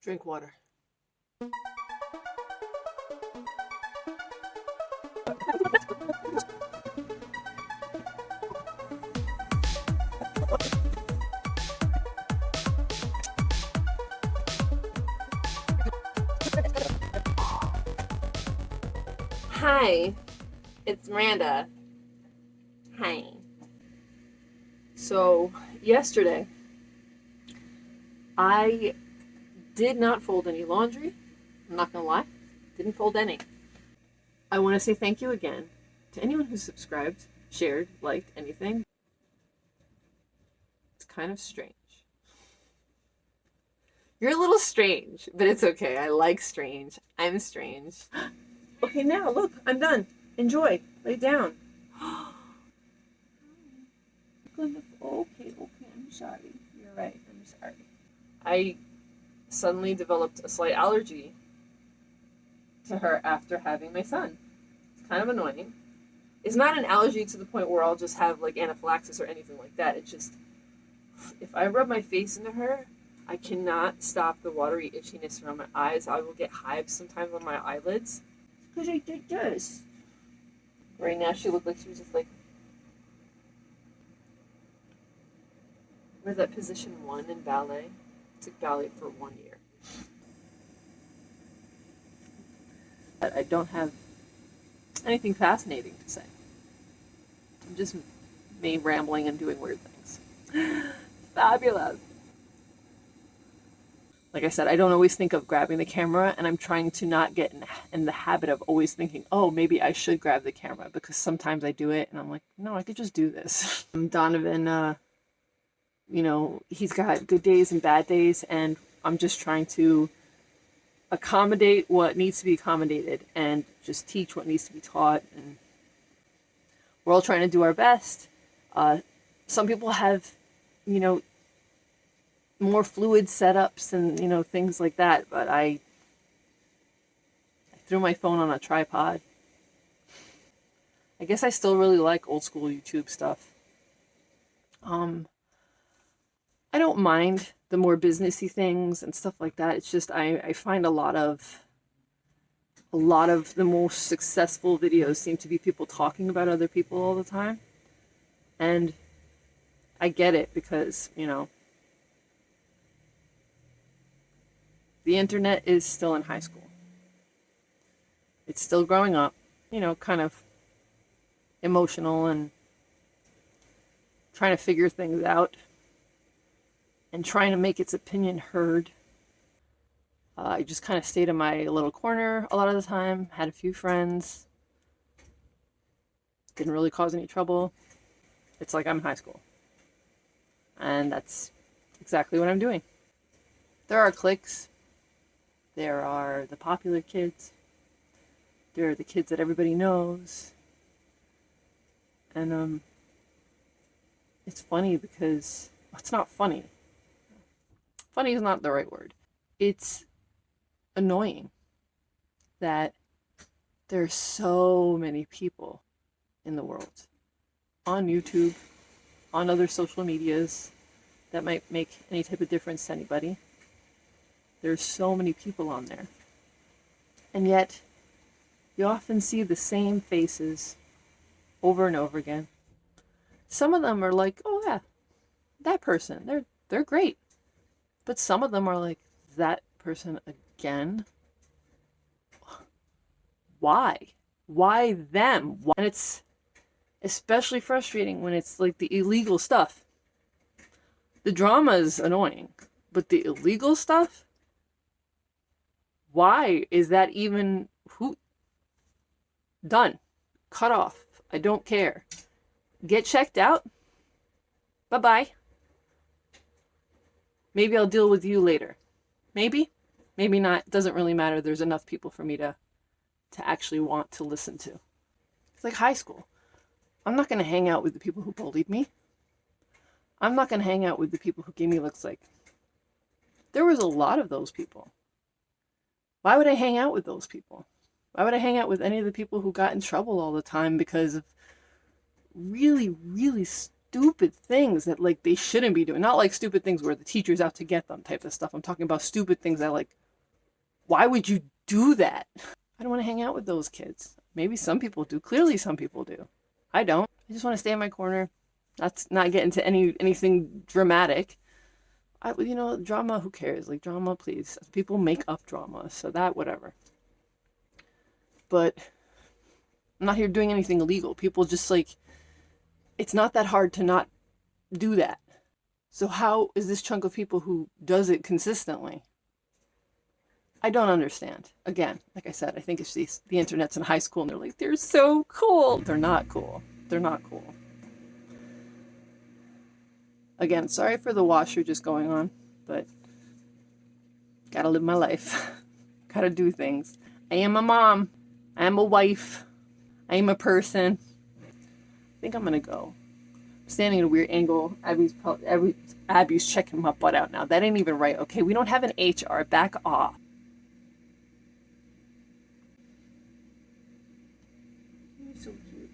Drink water. Hi, it's Miranda. Hi. So, yesterday, I did not fold any laundry. I'm not gonna lie, didn't fold any. I want to say thank you again to anyone who subscribed, shared, liked, anything. It's kind of strange. You're a little strange, but it's okay. I like strange. I'm strange. Okay, now look, I'm done. Enjoy. Lay down. okay, okay, I'm sorry. You're right. I'm sorry. I suddenly developed a slight allergy to her after having my son. It's kind of annoying. It's not an allergy to the point where I'll just have like anaphylaxis or anything like that. It's just if I rub my face into her, I cannot stop the watery itchiness around my eyes. I will get hives sometimes on my eyelids because I did this. Right now, she looked like she was just like. Was that position one in ballet? I took for one year. But I don't have anything fascinating to say. I'm just me rambling and doing weird things. Fabulous like I said, I don't always think of grabbing the camera, and I'm trying to not get in, in, the habit of always thinking, oh, maybe I should grab the camera, because sometimes I do it, and I'm like, no, I could just do this. Donovan, uh, you know, he's got good days and bad days, and I'm just trying to accommodate what needs to be accommodated and just teach what needs to be taught, and we're all trying to do our best. Uh, some people have, you know, more fluid setups and you know things like that but I, I threw my phone on a tripod. I guess I still really like old school YouTube stuff. Um I don't mind the more businessy things and stuff like that. It's just I, I find a lot of a lot of the most successful videos seem to be people talking about other people all the time. And I get it because you know the internet is still in high school. It's still growing up, you know, kind of emotional and trying to figure things out and trying to make its opinion heard. Uh, I just kind of stayed in my little corner a lot of the time, had a few friends, didn't really cause any trouble. It's like I'm in high school. And that's exactly what I'm doing. There are cliques, there are the popular kids. There are the kids that everybody knows. And um, it's funny because it's not funny. Funny is not the right word. It's annoying that there's so many people in the world on YouTube, on other social medias that might make any type of difference to anybody. There's so many people on there. And yet, you often see the same faces over and over again. Some of them are like, oh yeah, that person, they're they're great. But some of them are like, that person again? Why? Why them? Why? And it's especially frustrating when it's like the illegal stuff. The drama is annoying, but the illegal stuff? Why is that even who done? Cut off. I don't care. Get checked out. Bye-bye. Maybe I'll deal with you later. Maybe. Maybe not. Doesn't really matter. There's enough people for me to to actually want to listen to. It's like high school. I'm not going to hang out with the people who bullied me. I'm not going to hang out with the people who gave me looks like. There was a lot of those people. Why would I hang out with those people? Why would I hang out with any of the people who got in trouble all the time because of really, really stupid things that like they shouldn't be doing. Not like stupid things where the teacher's out to get them type of stuff. I'm talking about stupid things that like why would you do that? I don't want to hang out with those kids. Maybe some people do. Clearly some people do. I don't. I just want to stay in my corner. That's not get into any anything dramatic. I you know, drama, who cares? Like drama, please. People make up drama, so that whatever. But I'm not here doing anything illegal. People just like it's not that hard to not do that. So how is this chunk of people who does it consistently? I don't understand. Again, like I said, I think it's these, the internet's in high school and they're like, they're so cool. They're not cool. They're not cool. Again, sorry for the washer just going on, but gotta live my life. gotta do things. I am a mom. I am a wife. I am a person. I think I'm gonna go. I'm standing at a weird angle. Abby's probably, Abby, Abby's checking my butt out now. That ain't even right. Okay, we don't have an HR. Back off. so cute.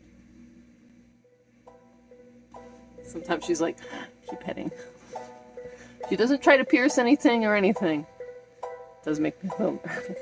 Sometimes she's like, keep petting. She doesn't try to pierce anything or anything. Does make me a little nervous.